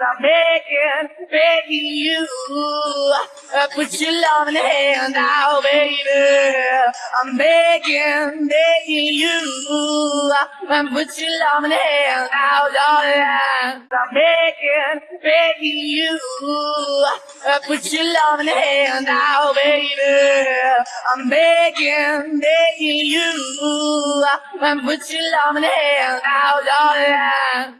I'm begging, begging you. Uh, put your love in the hand now, baby. I'm begging, begging you. Uh, put your love in the hand now, darling. I'm begging, begging you. Uh, put your love in the hand now, baby. I'm begging, begging you. Put your love in the hand now, darling.